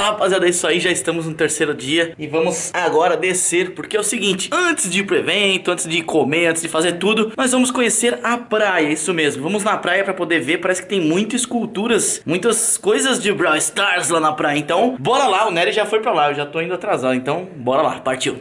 Fala rapaziada, é isso aí, já estamos no terceiro dia e vamos agora descer, porque é o seguinte, antes de ir pro evento, antes de comer, antes de fazer tudo, nós vamos conhecer a praia, isso mesmo, vamos na praia pra poder ver, parece que tem muitas esculturas, muitas coisas de Brawl Stars lá na praia, então bora lá, o Nery já foi pra lá, eu já tô indo atrasado, então bora lá, partiu.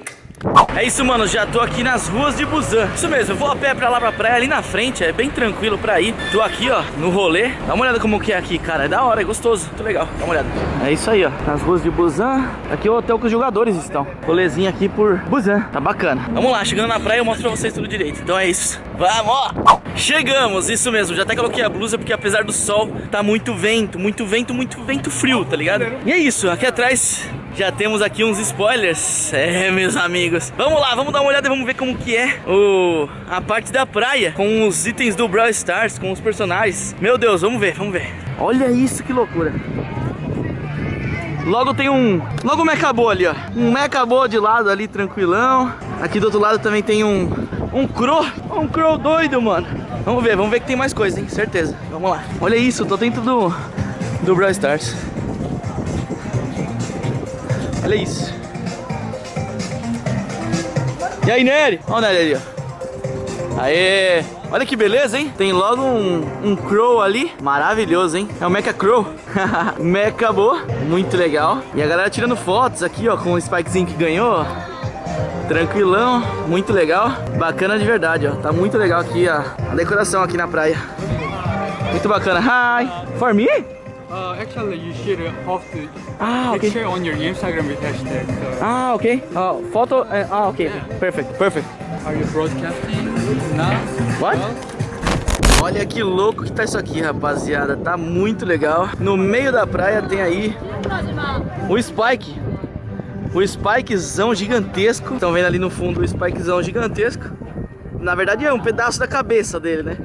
É isso, mano, já tô aqui nas ruas de Busan. Isso mesmo, vou a pé pra lá pra praia, ali na frente É bem tranquilo pra ir. Tô aqui, ó, no rolê. Dá uma olhada como que é aqui, cara É da hora, é gostoso, muito legal, dá uma olhada. É isso aí, ó, nas ruas de Busan. Aqui é o hotel que os jogadores estão. Rolezinho aqui por Busan, tá bacana. Vamos lá, chegando na praia eu mostro pra vocês tudo direito. Então é isso, vamos! Chegamos, isso mesmo, já até coloquei a blusa Porque apesar do sol, tá muito vento Muito vento, muito vento frio, tá ligado? E é isso, aqui atrás já temos aqui uns spoilers. É, meus amigos. Vamos lá, vamos dar uma olhada e vamos ver como que é o, A parte da praia Com os itens do Brawl Stars Com os personagens. Meu Deus, vamos ver, vamos ver. Olha isso, que loucura. Logo tem um... Logo um Mechabô ali, ó. Um Mechabô de lado ali, tranquilão. Aqui do outro lado também tem um... Um Crow. Um Crow doido, mano. Vamos ver, vamos ver que tem mais coisa, hein? Certeza. Vamos lá. Olha isso, tô dentro do... Do Brawl Stars Olha isso. E aí, Nery? Olha o Nery ali, ó. Aê! Olha que beleza, hein? Tem logo um, um Crow ali. Maravilhoso, hein? É o Mecha Crow. Mecha boa. Muito legal. E a galera tirando fotos aqui, ó, com o Spikezinho que ganhou. Tranquilão. Muito legal. Bacana de verdade, ó. Tá muito legal aqui a, a decoração aqui na praia. Muito bacana. Hi! For me? Uh, actually, you should have to Ah, okay. picture on your Instagram with hashtag. So Ah, ok. Uh, photo. Uh, ah, ok. Perfect, perfect. are you broadcasting now? What? Well, Olha que louco que tá isso aqui, rapaziada. Tá muito legal. No meio da praia tem aí o Spike. O Spikezão gigantesco. Estão vendo ali no fundo o Spikezão gigantesco. Na verdade é um pedaço da cabeça dele, né?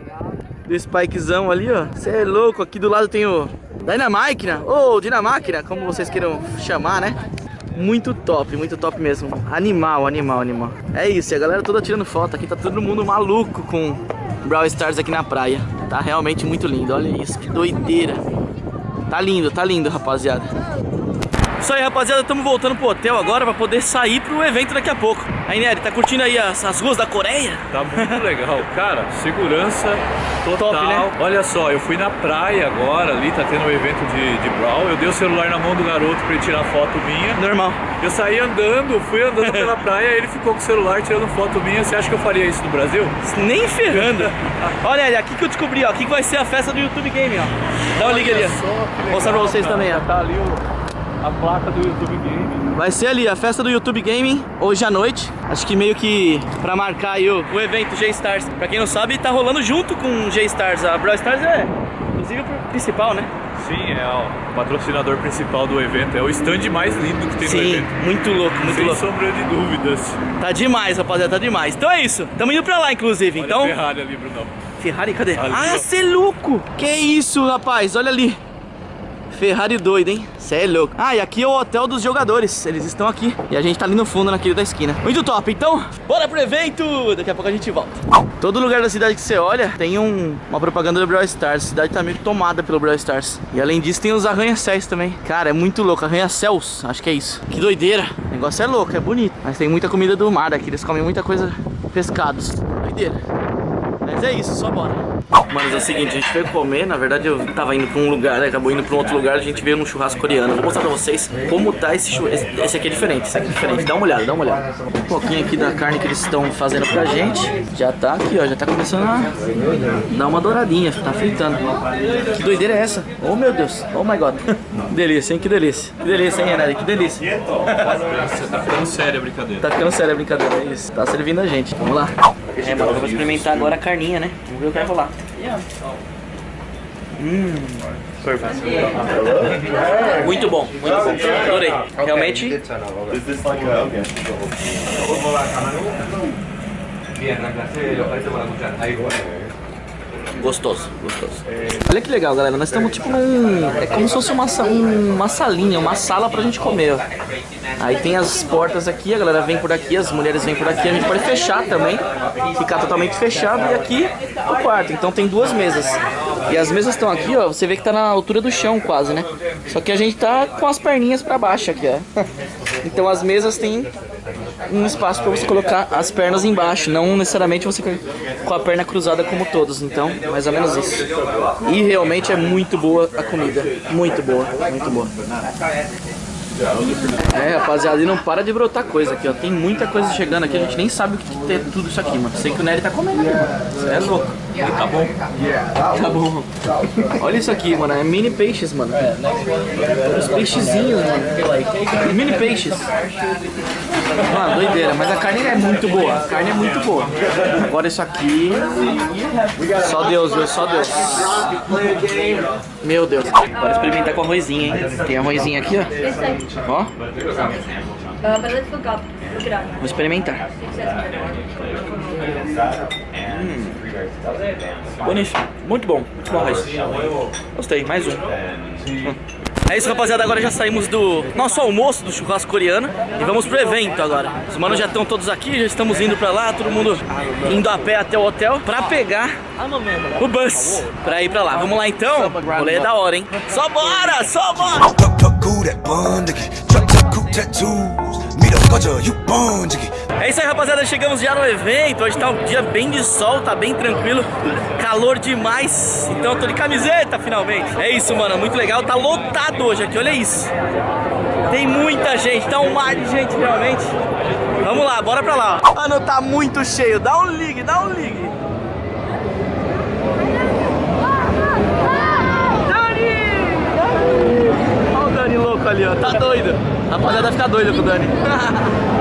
Do Spikezão ali, ó. Você é louco. Aqui do lado tem o Dynamáquina. Ou Dinamáquina, como vocês queiram chamar, né? Muito top, muito top mesmo. Animal, animal, animal. É isso, a galera toda tirando foto aqui. Tá todo mundo maluco com Brawl Stars aqui na praia. Tá realmente muito lindo. Olha isso, que doideira. Tá lindo, tá lindo, rapaziada. Isso aí, rapaziada, estamos voltando pro hotel agora pra poder sair pro evento daqui a pouco. Aí, Nery, tá curtindo aí as, as ruas da Coreia? Tá muito legal, cara. Segurança total. Top, né? Olha só, eu fui na praia agora, ali tá tendo um evento de, de Brawl. Eu dei o celular na mão do garoto pra ele tirar foto minha. Normal. Eu saí andando, fui andando pela praia, ele ficou com o celular tirando foto minha. Você acha que eu faria isso no Brasil? Nem ferrando. Olha, Nery, aqui que eu descobri, ó. Aqui que vai ser a festa do YouTube Game, ó. Dá uma liga ali, ó. Mostrar pra vocês também, ó. Tá ali o, a placa do YouTube Game. Vai ser ali a festa do YouTube Gaming hoje à noite. Acho que meio que pra marcar aí o, o evento G-Stars. Pra quem não sabe, tá rolando junto com o G-Stars. A Brawl Stars é, inclusive, o principal, né? Sim, é o patrocinador principal do evento. É o stand mais lindo que tem no Sim, evento. muito louco, muito Sem louco. sombra de dúvidas. Tá demais, rapaziada, tá demais. Então é isso. Tamo indo pra lá, inclusive. Olha então. a Ferrari ali, Brunão. Ferrari, cadê? Ali, ah, ó. cê é louco! Que isso, rapaz? Olha ali. Ferrari doido, hein? Cê é louco. Ah, e aqui é o hotel dos jogadores. Eles estão aqui. E a gente tá ali no fundo, naquele da esquina. Muito top. Então, bora pro evento! Daqui a pouco a gente volta. Todo lugar da cidade que você olha tem um- uma propaganda do Brawl Stars. A cidade tá meio tomada pelo Brawl Stars. E além disso, tem os arranha-céus também. Cara, é muito louco. Arranha-céus, acho que é isso. Que doideira. O negócio é louco, é bonito. Mas tem muita comida do mar aqui. Eles comem muita coisa pescados. Doideira. Mas é isso, só bora. Mano, é o seguinte, a gente veio comer, na verdade eu tava indo pra um lugar, né, acabou indo pra um outro lugar, a gente veio num churrasco coreano. Vou mostrar pra vocês como tá esse churrasco. Esse, esse aqui é diferente, esse aqui é diferente. Dá uma olhada, dá uma olhada. Um pouquinho aqui da carne que eles estão fazendo pra gente. Já tá aqui, ó, já tá começando a dar uma douradinha, tá fritando. Que doideira é essa? Oh meu Deus, oh my god. delícia, hein, que delícia. Que delícia, hein, Renato, que delícia. Tá ficando séria a brincadeira. Tá ficando sério a brincadeira, é isso. Tá servindo a gente. Vamos lá. É, mano, eu vou experimentar agora a carninha, né? Vamos ver o que vai rolar. Hum. Muito bom, muito bom. Adorei. Realmente. Gostoso, gostoso. Olha que legal, galera. Nós estamos tipo num. É como se fosse uma, um- uma salinha, uma sala pra gente comer, ó. Aí tem as portas aqui, a galera vem por aqui, as mulheres vêm por aqui, a gente pode fechar também, ficar totalmente fechado e aqui o quarto. Então tem duas mesas. E as mesas estão aqui, ó. Você vê que tá na altura do chão quase, né? Só que a gente tá com as perninhas pra baixo aqui, ó. Então as mesas têm um espaço para você colocar as pernas embaixo, não necessariamente você com a perna cruzada como todos, então mais ou menos isso. E realmente é muito boa a comida, muito boa, muito boa. É, rapaziada, e não para de brotar coisa aqui, ó. Tem muita coisa chegando aqui, a gente nem sabe o que tem tudo isso aqui, mano. Sei que o Nery tá comendo ali, mano. É louco. Tá bom. Tá bom. Olha isso aqui, mano. É mini peixes, mano. Os peixezinhos, mano. Mini peixes. Mano, doideira. Mas a carne é muito boa. A carne é muito boa. Agora isso aqui... Só Deus, viu? Só Deus. Meu Deus. Bora experimentar com arrozinho, hein? Tem arrozinho aqui, ó. Ó, up. vou experimentar. Bonito, muito bom, muito bom arroz. Gostei, mais um. Hum. É isso, rapaziada. Agora já saímos do nosso almoço do churrasco coreano e vamos pro evento agora. Os manos já estão todos aqui, já estamos indo pra lá, todo mundo indo a pé até o hotel pra pegar o bus pra ir pra lá. Vamos lá então? O rolê é da hora, hein? Só bora, só bora! É isso aí, rapaziada. Chegamos já no evento. Hoje tá um dia bem de sol, tá bem tranquilo. Calor demais. Então eu tô de camiseta, finalmente. É isso, mano. Muito legal. Tá lotado hoje aqui. Olha isso. Tem muita gente. Tá um mar de gente, realmente. Vamos lá, bora pra lá. Mano, tá muito cheio. Dá um ligue, dá um ligue. Dani! Olha o Dani louco ali, ó. Tá doido. A rapaziada vai ficar doida com o Dani.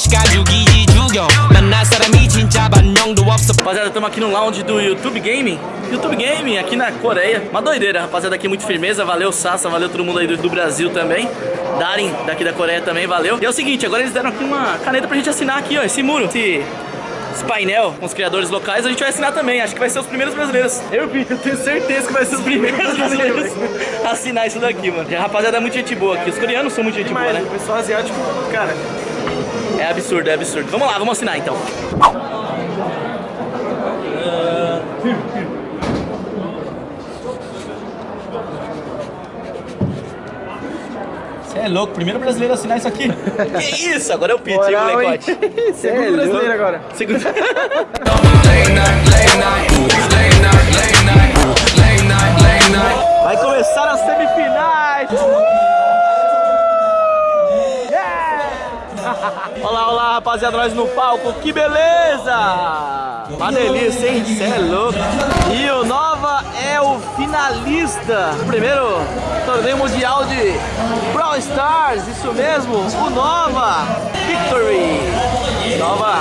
시간 죽이지 죽여 만날 사람이 진짜 반영도 없어 Rapaziada, estamos aqui no lounge do YouTube Gaming. YouTube Gaming, aqui na Coreia. Uma doideira, rapaziada, aqui muito firmeza. Valeu, Sassa, valeu todo mundo aí do, do Brasil também. Darin, daqui da Coreia também, valeu. E é o seguinte, agora eles deram aqui uma caneta pra gente assinar aqui, ó, esse muro. Esse, esse painel com os criadores locais, a gente vai assinar também. Acho que vai ser os primeiros brasileiros. Eu, Vitor, tenho certeza que vai ser os primeiros brasileiros a assinar isso daqui, mano. E a rapaziada é muito gente boa aqui. Os coreanos são muito gente boa, né? O pessoal asiático, cara, é absurdo, é absurdo. Vamos lá, vamos assinar então. Você é louco, primeiro brasileiro a assinar isso aqui. que isso? Agora é o Pete, hein, molecote. É segundo louco. brasileiro agora. Segundo. Vai começar as semifinais. Yeah! Rapaziada, nós no palco, que beleza! Uma delícia, hein? Cê é louco! E o Nova é o finalista do primeiro torneio mundial de Brawl Stars, isso mesmo, o Nova Victory! Nova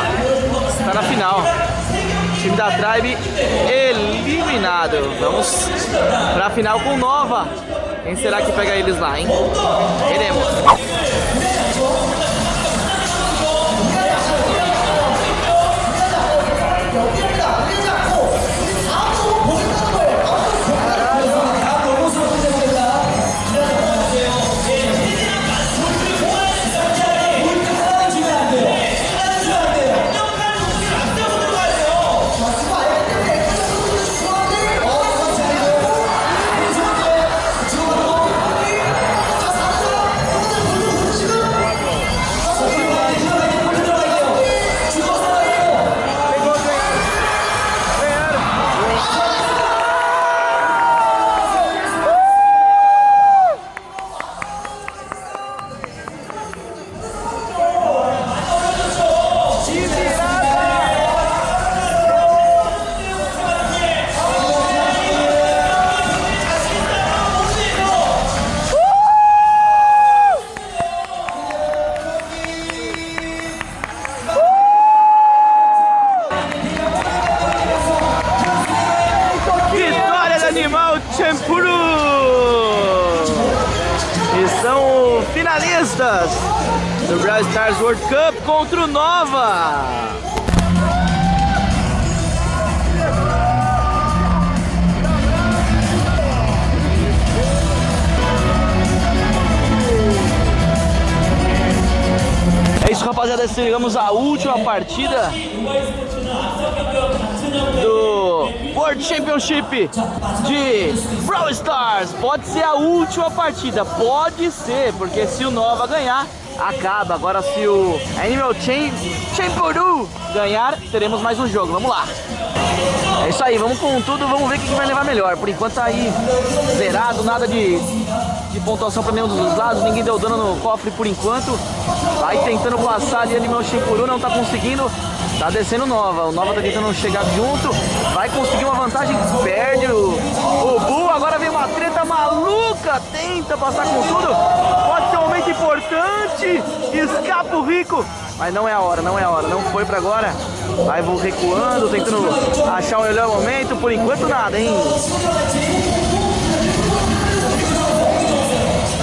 está na final. Time da Tribe eliminado. Vamos pra final com Nova. Quem será que pega eles lá, hein? Veremos. Cup contra o Nova. É isso, rapaziada. Chegamos à última partida do World Championship de Brawl Stars. Pode ser a última partida, pode ser, porque se o Nova ganhar, acaba. Agora se o Animal Chain Champuru ganhar, teremos mais um jogo. Vamos lá. É isso aí, vamos com tudo, vamos ver o que vai levar melhor. Por enquanto tá aí zerado, nada de, de pontuação para nenhum dos lados, ninguém deu dano no cofre por enquanto. Vai tentando passar ali Animal Shimpuru, não tá conseguindo. Tá descendo Nova, o Nova tá tentando chegar junto, vai conseguir uma vantagem, perde o, o Bull, agora vem uma treta maluca, tenta passar com tudo, pode importante, escapa o Rico, mas não é a hora, não é a hora, não foi pra agora, vai vou recuando, tentando achar o melhor momento, por enquanto nada, hein.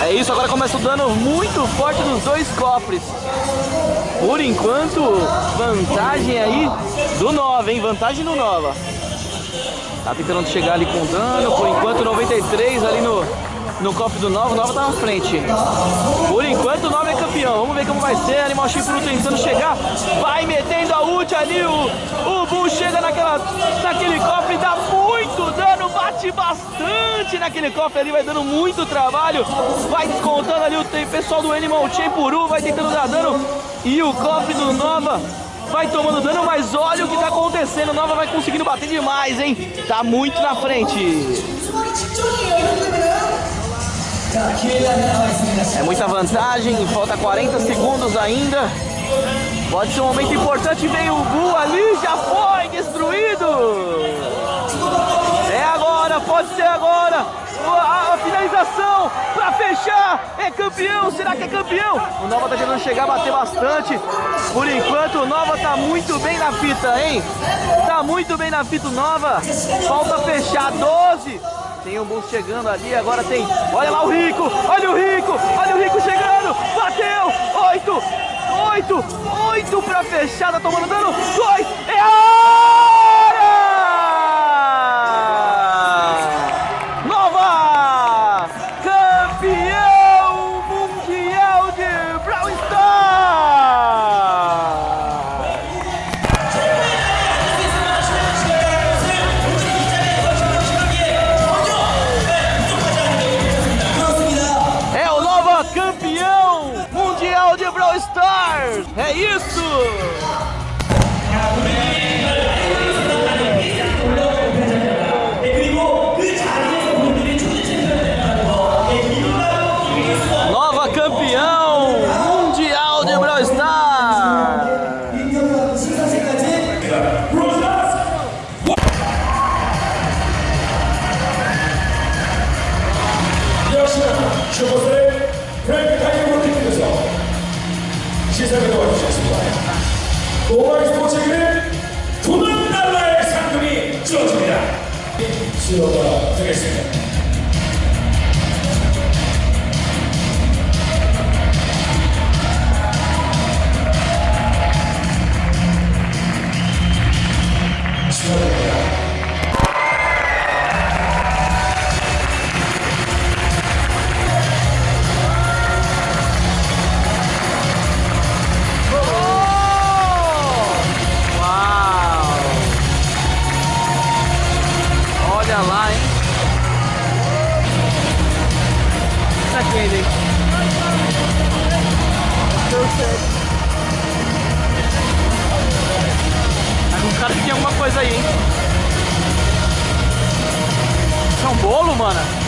É isso, agora começa o dano muito forte dos dois cofres. Por enquanto, vantagem aí do Nova, hein? Vantagem do Nova. Tá tentando chegar ali com dano. Por enquanto, 93 ali no, no cofre do Nova. O Nova tá na frente. Por enquanto, o Nova é campeão. Vamos ver como vai ser. Animal Chifre tentando chegar. Vai metendo a ult ali. O, o Bull chega naquela, naquele cofre. Dá muito dano. Bate bastante naquele cofre ali. Vai dando muito trabalho. Vai descontando ali o pessoal do Animal Champuru. Vai tentando dar dano. E o cofre do Nova vai tomando dano, mas olha o que tá acontecendo. Nova vai conseguindo bater demais, hein? Tá muito na frente. É muita vantagem, falta 40 segundos ainda. Pode ser um momento importante. Veio o Bull ali, já foi destruído. É agora, pode ser agora. A, a finalização para fechar. É campeão, será que é campeão? O Nova tá tentando chegar, bater bastante. Por enquanto, o Nova tá muito bem na fita, hein? Tá muito bem na fita o Nova. Falta fechar 12. Tem um boost chegando ali, agora tem. Olha lá o Rico, olha o Rico, olha o Rico chegando. Bateu, 8, 8, 8 pra fechar, tá tomando dano. 2, é a Hein? Tá com cara que tem alguma coisa aí, hein? Isso é um bolo, mano?